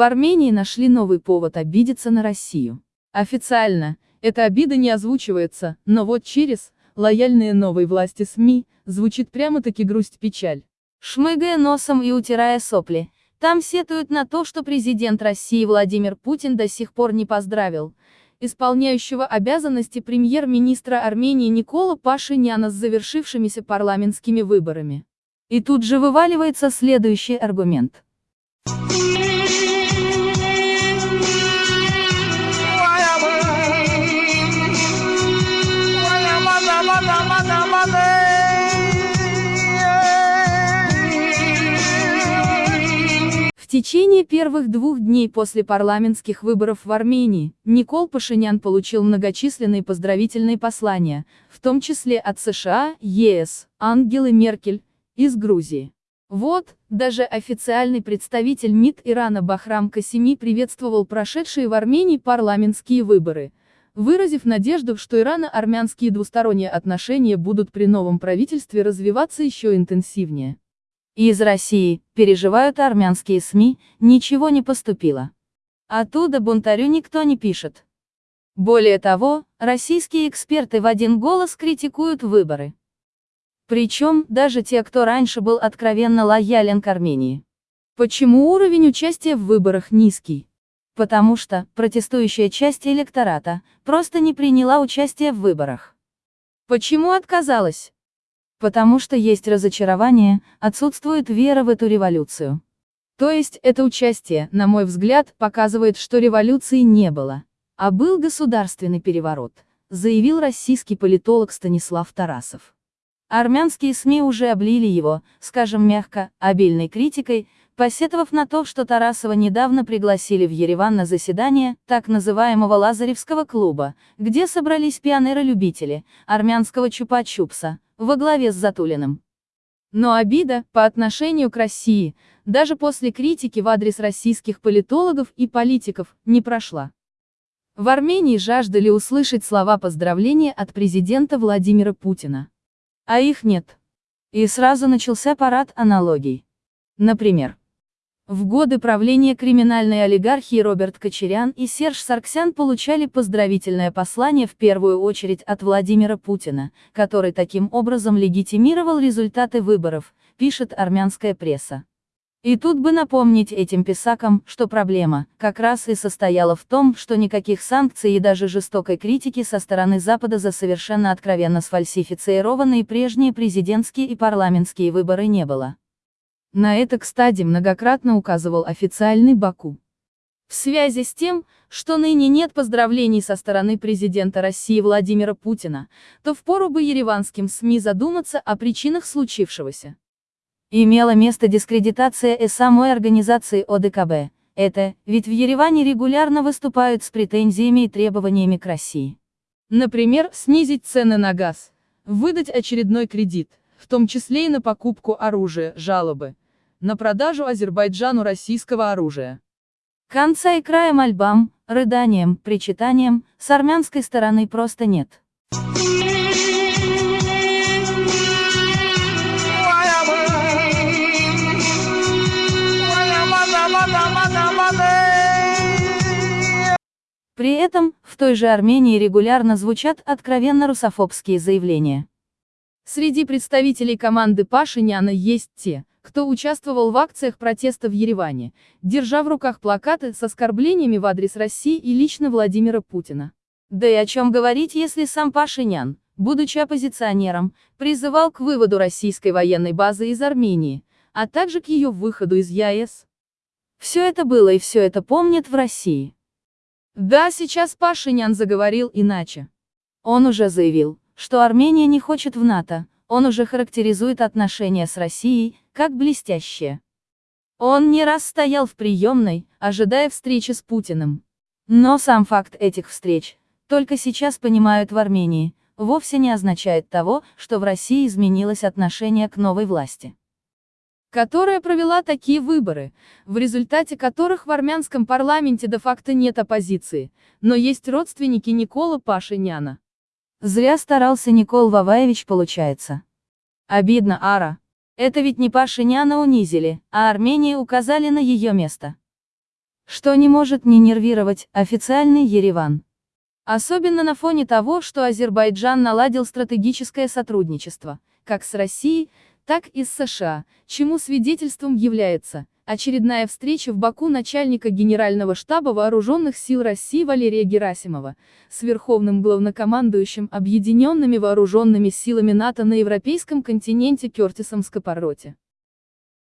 В Армении нашли новый повод обидеться на Россию. Официально, эта обида не озвучивается, но вот через, лояльные новой власти СМИ, звучит прямо-таки грусть-печаль. Шмыгая носом и утирая сопли, там сетуют на то, что президент России Владимир Путин до сих пор не поздравил исполняющего обязанности премьер-министра Армении Никола Пашиняна с завершившимися парламентскими выборами. И тут же вываливается следующий аргумент. В течение первых двух дней после парламентских выборов в Армении, Никол Пашинян получил многочисленные поздравительные послания, в том числе от США, ЕС, Ангелы Меркель, из Грузии. Вот, даже официальный представитель МИД Ирана Бахрам Касими приветствовал прошедшие в Армении парламентские выборы, выразив надежду, что ирано-армянские двусторонние отношения будут при новом правительстве развиваться еще интенсивнее. Из России, переживают армянские СМИ, ничего не поступило. Оттуда бунтарю никто не пишет. Более того, российские эксперты в один голос критикуют выборы. Причем, даже те, кто раньше был откровенно лоялен к Армении. Почему уровень участия в выборах низкий? Потому что, протестующая часть электората, просто не приняла участие в выборах. Почему отказалась? Потому что есть разочарование, отсутствует вера в эту революцию. То есть, это участие, на мой взгляд, показывает, что революции не было, а был государственный переворот, заявил российский политолог Станислав Тарасов. Армянские СМИ уже облили его, скажем мягко, обильной критикой, посетовав на то, что Тарасова недавно пригласили в Ереван на заседание, так называемого Лазаревского клуба, где собрались пионеры-любители, армянского чупа-чупса, во главе с Затулиным. Но обида, по отношению к России, даже после критики в адрес российских политологов и политиков, не прошла. В Армении жаждали услышать слова поздравления от президента Владимира Путина. А их нет. И сразу начался парад аналогий. Например, в годы правления криминальной олигархии Роберт Кочерян и Серж Сарксян получали поздравительное послание в первую очередь от Владимира Путина, который таким образом легитимировал результаты выборов, пишет армянская пресса. И тут бы напомнить этим писакам, что проблема, как раз и состояла в том, что никаких санкций и даже жестокой критики со стороны Запада за совершенно откровенно сфальсифицированные прежние президентские и парламентские выборы не было. На это, кстати, многократно указывал официальный Баку. В связи с тем, что ныне нет поздравлений со стороны президента России Владимира Путина, то впору бы ереванским СМИ задуматься о причинах случившегося. Имела место дискредитация и самой организации ОДКБ. Это, ведь в Ереване регулярно выступают с претензиями и требованиями к России. Например, снизить цены на газ, выдать очередной кредит, в том числе и на покупку оружия, жалобы, на продажу Азербайджану российского оружия. Конца и края мольбам, рыданием, причитанием, с армянской стороны просто нет. При этом, в той же Армении регулярно звучат откровенно русофобские заявления. Среди представителей команды Пашиняна есть те, кто участвовал в акциях протеста в Ереване, держа в руках плакаты с оскорблениями в адрес России и лично Владимира Путина. Да и о чем говорить, если сам Пашинян, будучи оппозиционером, призывал к выводу российской военной базы из Армении, а также к ее выходу из ЕАЭС. Все это было и все это помнят в России. Да, сейчас Пашинян заговорил иначе. Он уже заявил, что Армения не хочет в НАТО, он уже характеризует отношения с Россией, как блестящие. Он не раз стоял в приемной, ожидая встречи с Путиным. Но сам факт этих встреч, только сейчас понимают в Армении, вовсе не означает того, что в России изменилось отношение к новой власти которая провела такие выборы, в результате которых в армянском парламенте де-факто нет оппозиции, но есть родственники Никола Пашиняна. Зря старался Никол Ваваевич получается. Обидно, Ара. Это ведь не Пашиняна унизили, а Армении указали на ее место. что не может не нервировать официальный Ереван. Особенно на фоне того, что Азербайджан наладил стратегическое сотрудничество, как с Россией, так и с США, чему свидетельством является очередная встреча в Баку начальника Генерального штаба Вооруженных сил России Валерия Герасимова с Верховным главнокомандующим Объединенными Вооруженными силами НАТО на Европейском континенте Кертисом Скопороте.